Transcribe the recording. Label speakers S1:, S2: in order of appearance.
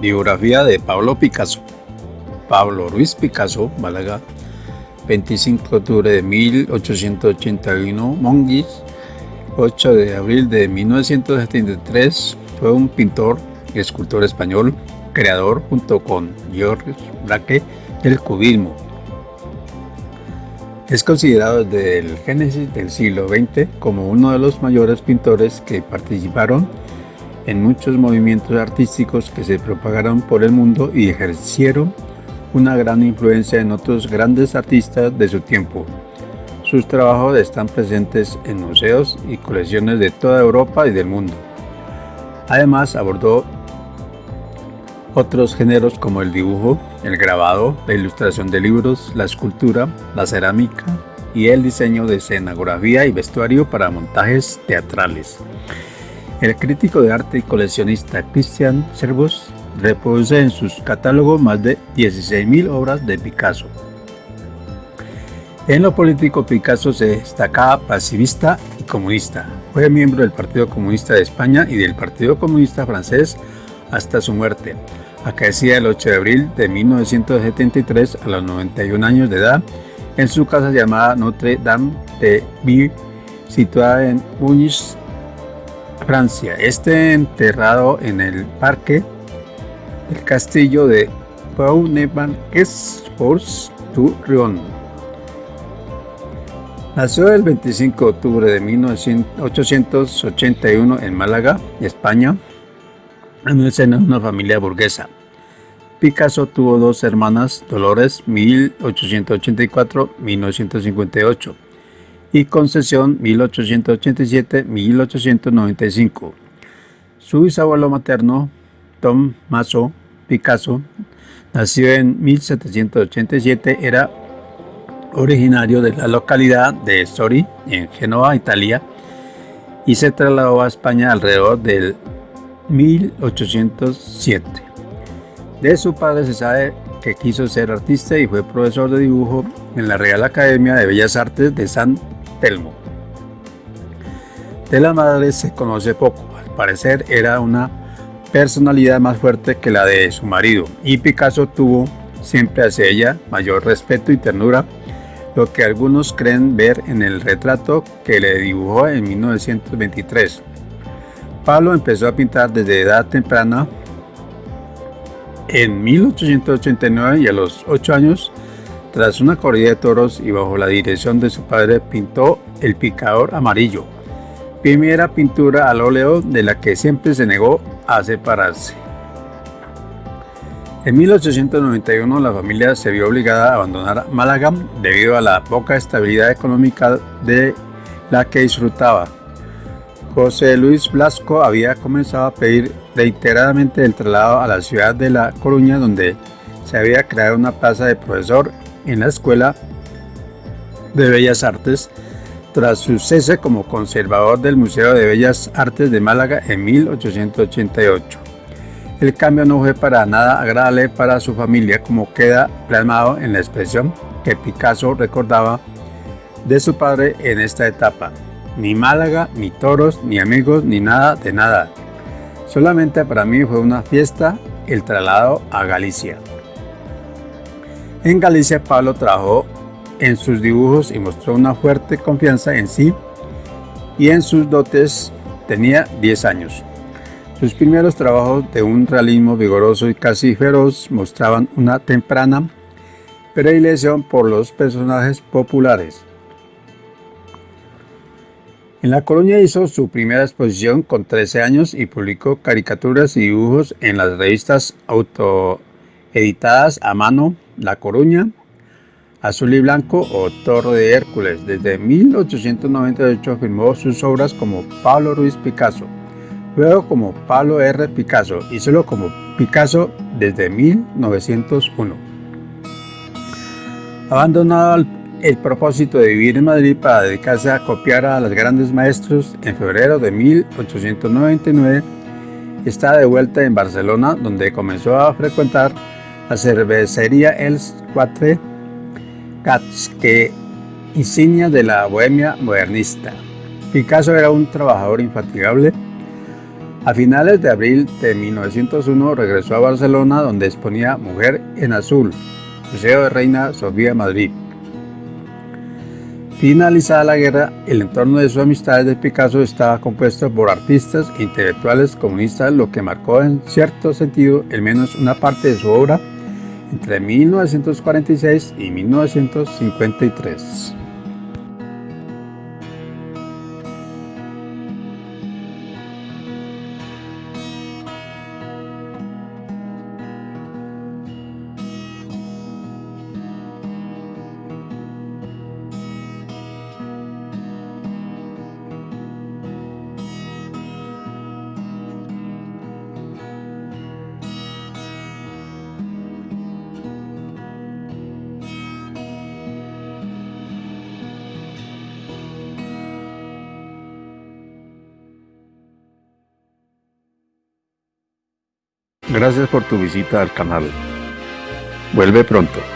S1: Biografía de Pablo Picasso. Pablo Ruiz Picasso, Málaga, 25 de octubre de 1881, Monguis, 8 de abril de 1973, fue un pintor y escultor español, creador junto con Georges Braque del cubismo. Es considerado desde el génesis del siglo XX como uno de los mayores pintores que participaron en muchos movimientos artísticos que se propagaron por el mundo y ejercieron una gran influencia en otros grandes artistas de su tiempo. Sus trabajos están presentes en museos y colecciones de toda Europa y del mundo. Además abordó otros géneros como el dibujo, el grabado, la ilustración de libros, la escultura, la cerámica y el diseño de escenografía y vestuario para montajes teatrales. El crítico de arte y coleccionista Christian Servos reproduce en sus catálogos más de 16.000 obras de Picasso. En lo político, Picasso se destacaba pacifista y comunista. Fue miembro del Partido Comunista de España y del Partido Comunista francés hasta su muerte. Acaecía el 8 de abril de 1973 a los 91 años de edad en su casa llamada Notre Dame de Ville, situada en Muñiz, Francia. Este enterrado en el parque del castillo de pau nevan force Tourrion. Nació el 25 de octubre de 1881 en Málaga, España, en el seno de una familia burguesa. Picasso tuvo dos hermanas, Dolores 1884-1958 y Concesión 1887-1895. Su bisabuelo materno, Tom Maso Picasso, nació en 1787, era originario de la localidad de Sori, en Génova, Italia, y se trasladó a España alrededor del 1807. De su padre se sabe que quiso ser artista y fue profesor de dibujo en la Real Academia de Bellas Artes de San Telmo. De la madre se conoce poco, al parecer era una personalidad más fuerte que la de su marido y Picasso tuvo siempre hacia ella mayor respeto y ternura, lo que algunos creen ver en el retrato que le dibujó en 1923. Pablo empezó a pintar desde edad temprana en 1889 y a los 8 años tras una corrida de toros y bajo la dirección de su padre pintó El picador amarillo, primera pintura al óleo de la que siempre se negó a separarse. En 1891 la familia se vio obligada a abandonar Málaga debido a la poca estabilidad económica de la que disfrutaba. José Luis Blasco había comenzado a pedir reiteradamente el traslado a la ciudad de La Coruña donde se había creado una plaza de profesor en la Escuela de Bellas Artes tras su cese como conservador del Museo de Bellas Artes de Málaga en 1888. El cambio no fue para nada agradable para su familia como queda plasmado en la expresión que Picasso recordaba de su padre en esta etapa. Ni Málaga, ni toros, ni amigos, ni nada de nada. Solamente para mí fue una fiesta el traslado a Galicia. En Galicia, Pablo trabajó en sus dibujos y mostró una fuerte confianza en sí y en sus dotes. Tenía 10 años. Sus primeros trabajos de un realismo vigoroso y casi feroz mostraban una temprana predilección por los personajes populares. En La Coruña hizo su primera exposición con 13 años y publicó caricaturas y dibujos en las revistas autoeditadas a mano la Coruña, Azul y Blanco o Torre de Hércules. Desde 1898 firmó sus obras como Pablo Ruiz Picasso, luego como Pablo R. Picasso y solo como Picasso desde 1901. Abandonado el propósito de vivir en Madrid para dedicarse a copiar a los grandes maestros, en febrero de 1899 está de vuelta en Barcelona donde comenzó a frecuentar la cervecería Els Quatre Gats, que insignia de la bohemia modernista. Picasso era un trabajador infatigable, A finales de abril de 1901 regresó a Barcelona donde exponía Mujer en Azul, Museo de Reina Sofía Madrid. Finalizada la guerra, el entorno de sus amistades de Picasso estaba compuesto por artistas e intelectuales comunistas, lo que marcó en cierto sentido el menos una parte de su obra entre 1946 y 1953. Gracias por tu visita al canal. Vuelve pronto.